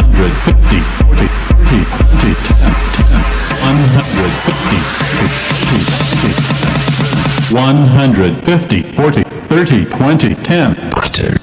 hundred fifty, fifty, fifty, one hundred fifty, fifty, fifty, one hundred fifty, forty, thirty, twenty, ten. Butter.